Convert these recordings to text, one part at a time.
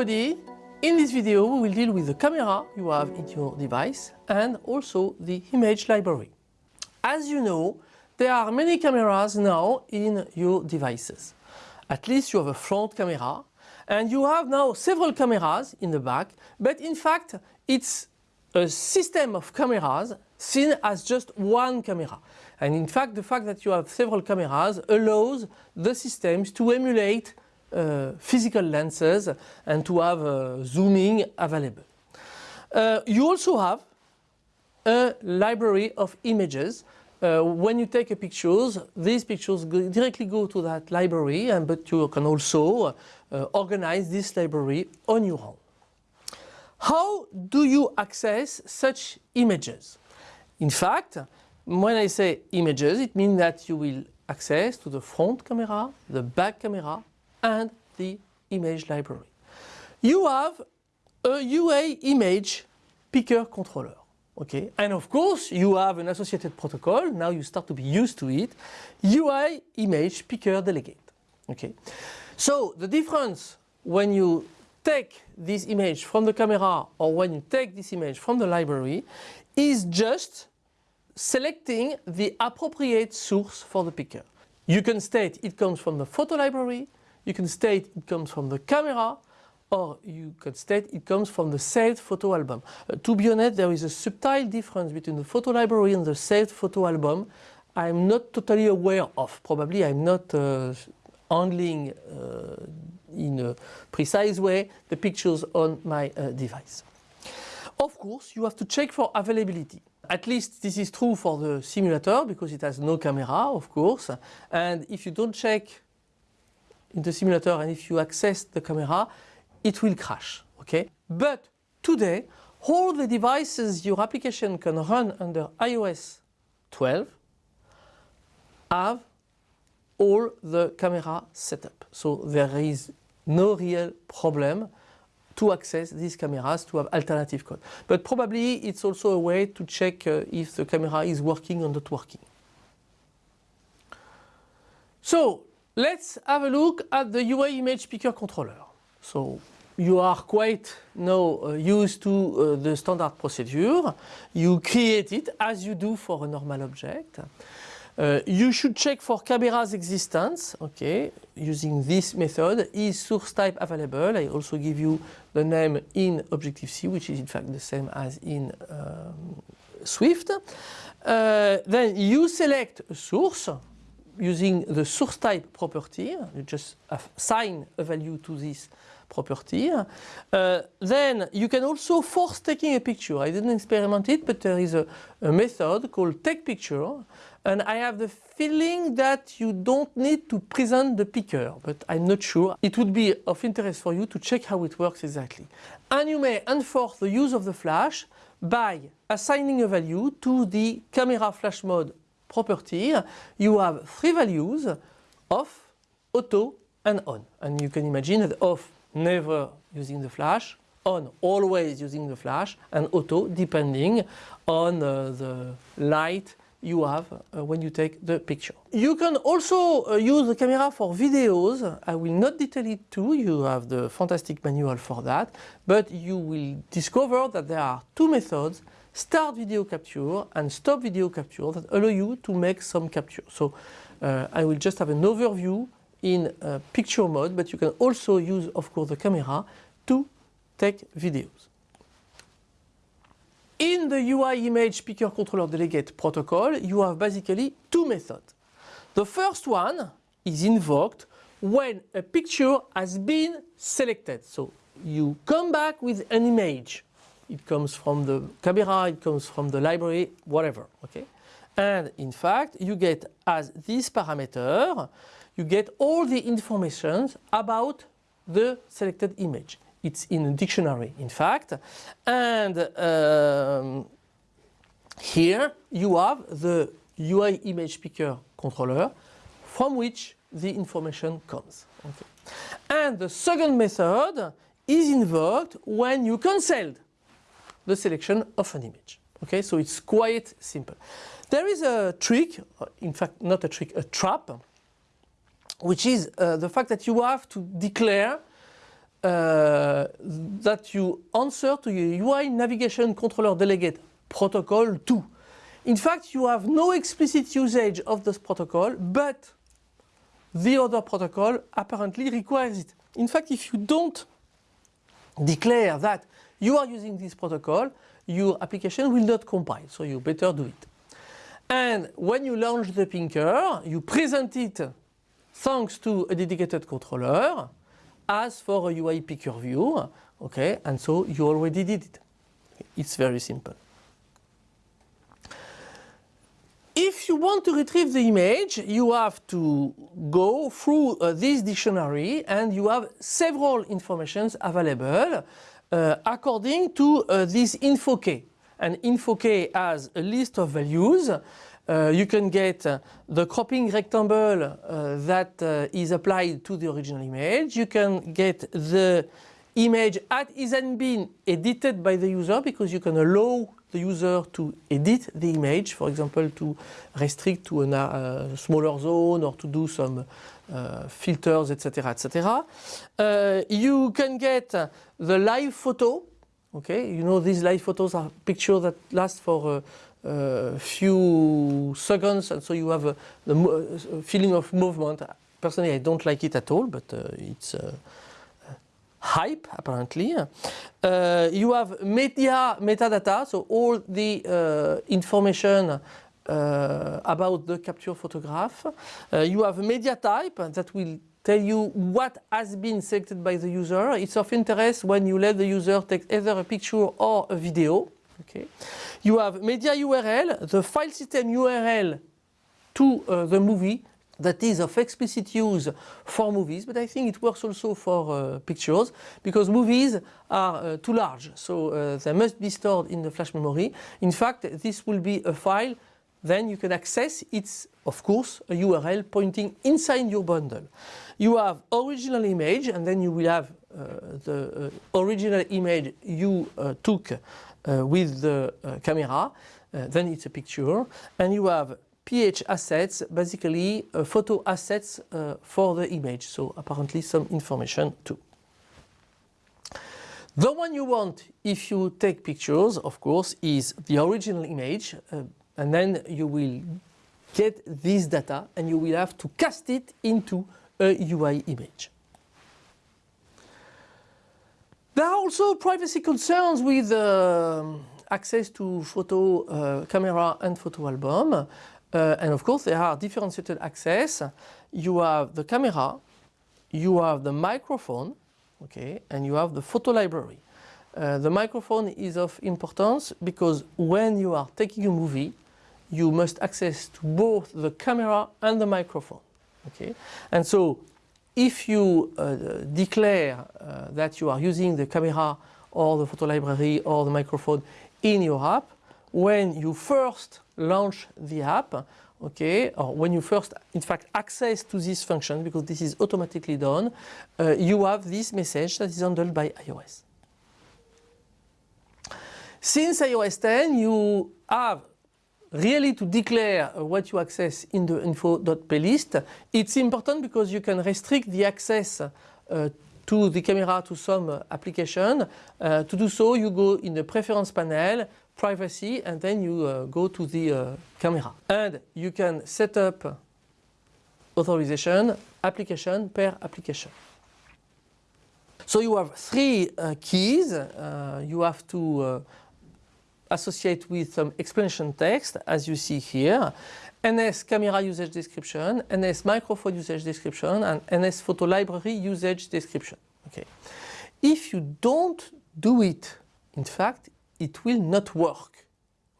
in this video we will deal with the camera you have in your device and also the image library. As you know, there are many cameras now in your devices. At least you have a front camera and you have now several cameras in the back but in fact it's a system of cameras seen as just one camera. And in fact the fact that you have several cameras allows the systems to emulate physical lenses and to have uh, zooming available. Uh, you also have a library of images. Uh, when you take a pictures, these pictures go directly go to that library and but you can also uh, organize this library on your own. How do you access such images? In fact, when I say images, it means that you will access to the front camera, the back camera and the image library. You have a UI image picker controller. Okay, and of course you have an associated protocol, now you start to be used to it, UI image picker delegate. Okay, so the difference when you take this image from the camera or when you take this image from the library is just selecting the appropriate source for the picker. You can state it comes from the photo library, you can state it comes from the camera or you can state it comes from the saved photo album. Uh, to be honest, there is a subtle difference between the photo library and the saved photo album I'm not totally aware of. Probably I'm not uh, handling uh, in a precise way the pictures on my uh, device. Of course, you have to check for availability. At least this is true for the simulator because it has no camera, of course. And if you don't check in the simulator and if you access the camera, it will crash. Okay? But today, all the devices your application can run under iOS 12 have all the camera setup. So there is no real problem to access these cameras to have alternative code. But probably it's also a way to check uh, if the camera is working or not working. So let's have a look at the UI image picker controller. So you are quite now uh, used to uh, the standard procedure. You create it as you do for a normal object. Uh, you should check for camera's existence, okay, using this method. Is source type available? I also give you the name in Objective-C, which is in fact the same as in um, Swift. Uh, then you select source using the source type property. You just assign a value to this property. Uh, then you can also force taking a picture. I didn't experiment it, but there is a, a method called take picture. And I have the feeling that you don't need to present the picker, but I'm not sure. It would be of interest for you to check how it works exactly. And you may enforce the use of the flash by assigning a value to the camera flash mode property. You have three values, off, auto and on. And you can imagine that off never using the flash, on always using the flash and auto depending on uh, the light you have uh, when you take the picture. You can also uh, use the camera for videos. I will not detail it too, you have the fantastic manual for that, but you will discover that there are two methods, start video capture and stop video capture that allow you to make some capture. So uh, I will just have an overview in uh, picture mode, but you can also use, of course, the camera to take videos. In the UI image picker controller delegate protocol, you have basically two methods. The first one is invoked when a picture has been selected. So you come back with an image. It comes from the camera, it comes from the library, whatever. Okay? And in fact, you get as this parameter you get all the information about the selected image. It's in a dictionary in fact and um, here you have the UI image picker controller from which the information comes. Okay. And the second method is invoked when you cancelled the selection of an image. Okay, so it's quite simple. There is a trick, in fact not a trick, a trap which is uh, the fact that you have to declare uh, that you answer to your UI navigation controller delegate protocol too. In fact, you have no explicit usage of this protocol, but the other protocol apparently requires it. In fact, if you don't declare that you are using this protocol, your application will not compile, so you better do it. And when you launch the picker, you present it thanks to a dedicated controller as for a UI picker view, okay, and so you already did it. It's very simple. If you want to retrieve the image, you have to go through uh, this dictionary and you have several informations available uh, according to uh, this info key. And info key has a list of values. Uh, you can get uh, the cropping rectangle uh, that is applied to the original image. You can get the image as it has been edited by the user because you can allow the user to edit the image, for example, to restrict to a uh, smaller zone or to do some uh, filters, etc., etc. Uh, you can get the live photo. Okay, you know these live photos are pictures that last for a, a few seconds, and so you have a, the feeling of movement. Personally, I don't like it at all, but uh, it's uh, hype apparently. Uh, you have media metadata, so all the uh, information uh, about the capture photograph. Uh, you have media type that will tell you what has been selected by the user. It's of interest when you let the user take either a picture or a video. Okay. You have media URL, the file system URL to uh, the movie that is of explicit use for movies, but I think it works also for uh, pictures because movies are uh, too large, so uh, they must be stored in the flash memory. In fact, this will be a file, then you can access it's of course a URL pointing inside your bundle. You have original image and then you will have uh, the uh, original image you uh, took with the camera, then it's a picture, and you have PH assets, basically uh, photo assets uh, for the image. So apparently some information too. The one you want if you take pictures, of course, is the original image uh, and then you will get this data and you will have to cast it into a UI image. There are also privacy concerns with uh, access to photo uh, camera and photo album. Uh, and of course there are differentiated access. You have the camera, you have the microphone, okay, and you have the photo library. Uh, the microphone is of importance because when you are taking a movie, you must access to both the camera and the microphone. Okay, and so if you uh, declare uh, that you are using the camera or the photo library or the microphone in your app, when you first launch the app, okay, or when you first, in fact, access to this function, because this is automatically done, uh, you have this message that is handled by iOS. Since iOS 10, you have really to declare what you access in the info.plist. It's important because you can restrict the access uh, to the camera to some uh, application. Uh, to do so, you go in the preference panel, privacy and then you uh, go to the uh, camera. And you can set up authorization application per application. So you have three uh, keys. Uh, you have to uh, associate with some explanation text as you see here. NS camera usage description, NS microphone usage description and NS photo library usage description. Okay. If you don't do it, in fact, it will not work.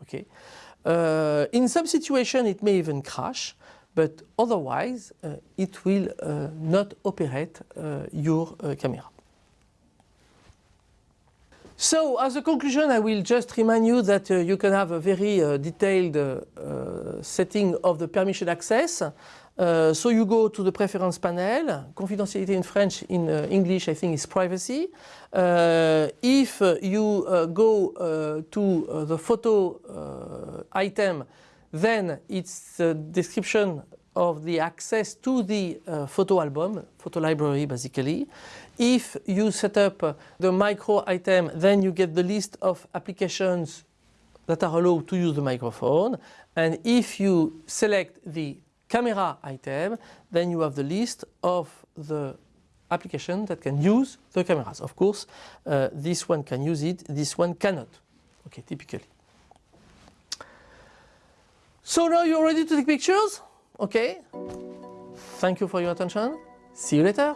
Okay. Uh, in some situation it may even crash, but otherwise uh, it will uh, not operate uh, your uh, camera. So as a conclusion I will just remind you that uh, you can have a very detailed setting of the permission access uh, so you go to the preference panel, confidentiality in French, in uh, English I think is privacy. Uh, if uh, you uh, go uh, to the photo item, then it's the description of the access to the photo album, photo library basically. If you set up the micro item, then you get the list of applications that are allowed to use the microphone. And if you select the camera item, then you have the list of the application that can use the cameras. Of course, uh, this one can use it, this one cannot. Okay, typically. So now you're ready to take pictures? Okay. Thank you for your attention. See you later.